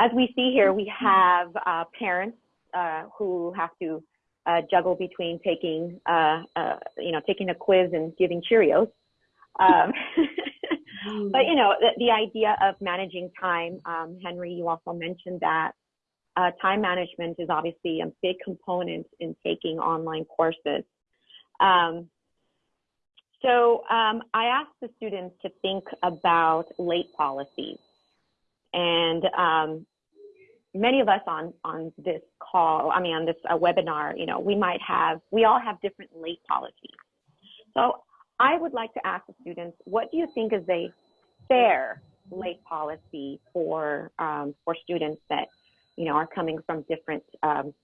as we see here, we have uh, parents uh, who have to uh, juggle between taking, uh, uh, you know, taking a quiz and giving Cheerios. Um, but you know, the, the, idea of managing time, um, Henry, you also mentioned that uh, time management is obviously a big component in taking online courses. Um, so um, I asked the students to think about late policies. And um, many of us on, on this call, I mean, on this uh, webinar, you know, we might have, we all have different late policies. So I would like to ask the students, what do you think is a fair late policy for, um, for students that, you know, are coming from different um,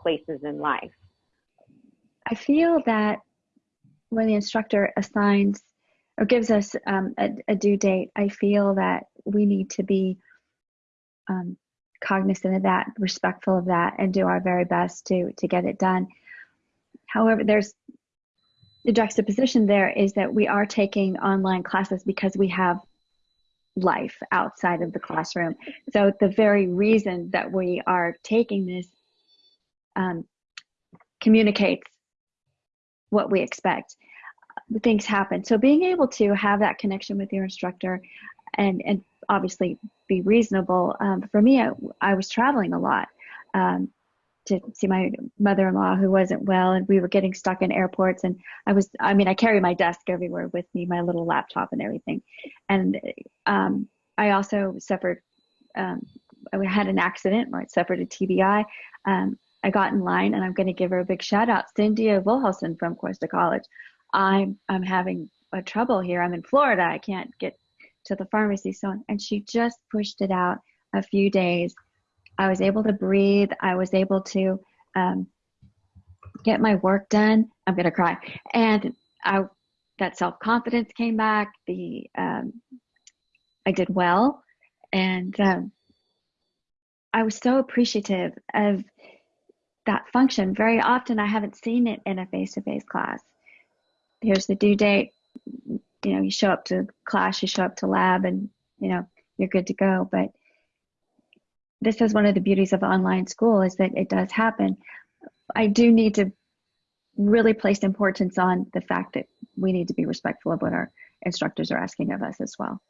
places in life? I feel that when the instructor assigns or gives us um, a, a, due date, I feel that we need to be um, cognizant of that, respectful of that, and do our very best to to get it done. However, there's the juxtaposition there is that we are taking online classes because we have life outside of the classroom. So the very reason that we are taking this um, communicates what we expect. Things happen. So being able to have that connection with your instructor and, and obviously be reasonable. Um, for me, I, I, was traveling a lot um, to see my mother-in-law who wasn't well and we were getting stuck in airports and I was, I mean, I carry my desk everywhere with me, my little laptop and everything. And um, I also suffered, um, I had an accident or I suffered a TBI. Um, I got in line and I'm going to give her a big shout out. Cynthia Wilhelson from Cuesta College. I'm, I'm having a trouble here. I'm in Florida. I can't get to the pharmacy. So, and she just pushed it out a few days. I was able to breathe. I was able to um, get my work done. I'm going to cry. And I, that self confidence came back. The, um, I did well. And, um, I was so appreciative of that function. Very often I haven't seen it in a face-to-face class. Here's the due date. You know, you show up to class, you show up to lab and, you know, you're good to go. But this is one of the beauties of online school is that it does happen. I do need to really place importance on the fact that we need to be respectful of what our instructors are asking of us as well.